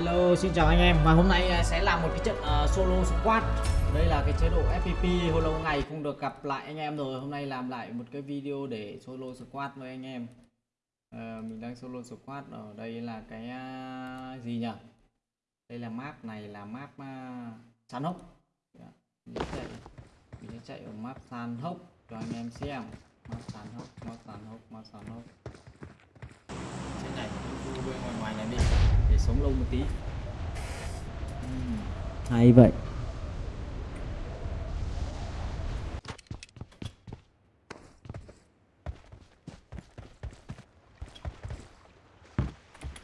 Hello, xin chào anh em. Và hôm nay à, sẽ là một cái trận uh, solo squad. Đây là cái chế độ FPP hồi lâu ngày không được gặp lại anh em rồi. Hôm nay làm lại một cái video để solo squad với anh em. Uh, mình đang solo squad ở đây là cái uh, gì nhỉ? Đây là map này là map uh, san hốc. Dạ, mình sẽ chạy. Mình sẽ chạy ở map san hốc cho anh em xem. Map san hốc map san hốc map san hốc. Trên này bên ngoài ngoài này đi sống lâu một tí uhm. hay vậy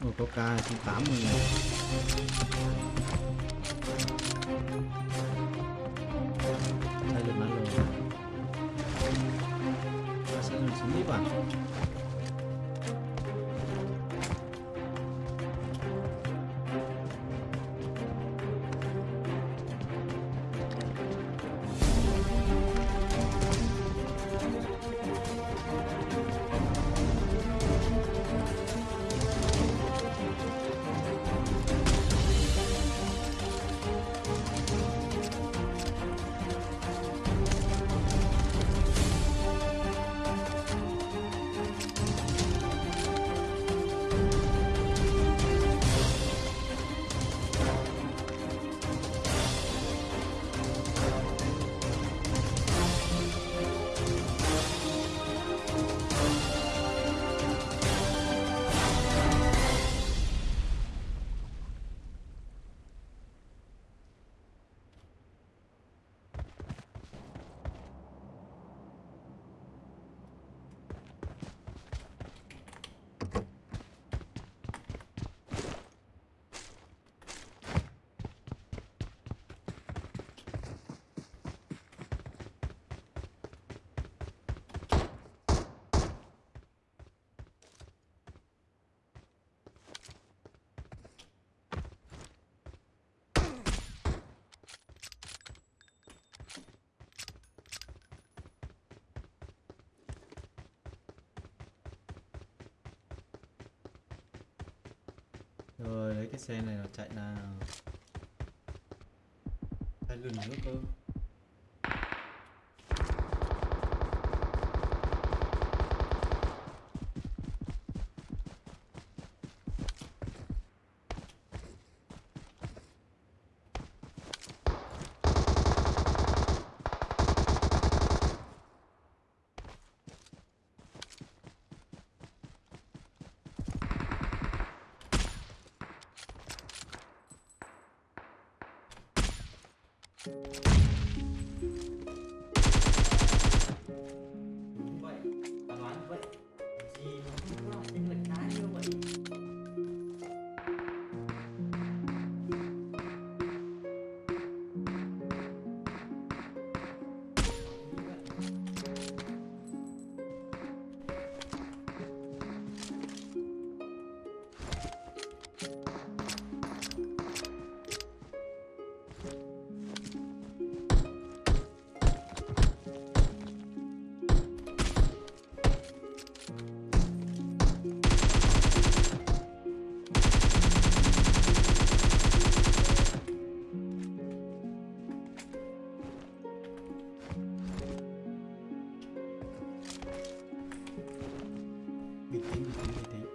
Ồ, có ca 80 này rồi lấy cái xe này nó chạy nào. Chạy lần nữa cơ. good thing, good thing, good.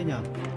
Thế nhở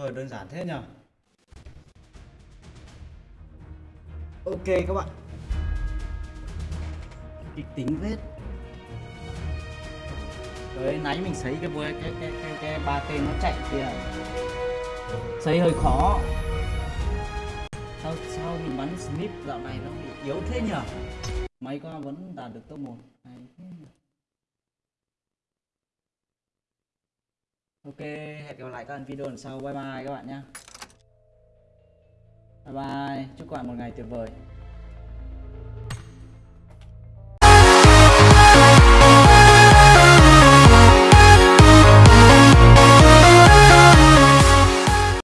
Ờ, đơn giản thế nhở Ok các bạn. Kịch tính vết. Đấy, nãy mình sấy cái cái cái cái cái, cái ba tên nó chạy kìa sấy hơi khó. Sao sao mình bắn snip dạo này nó bị yếu thế nhở máy con vẫn đạt được top 1 Hay thế nhỉ? Ok, hẹn gặp lại các bạn video lần sau. Bye bye các bạn nhé. Bye bye. Chúc các bạn một ngày tuyệt vời.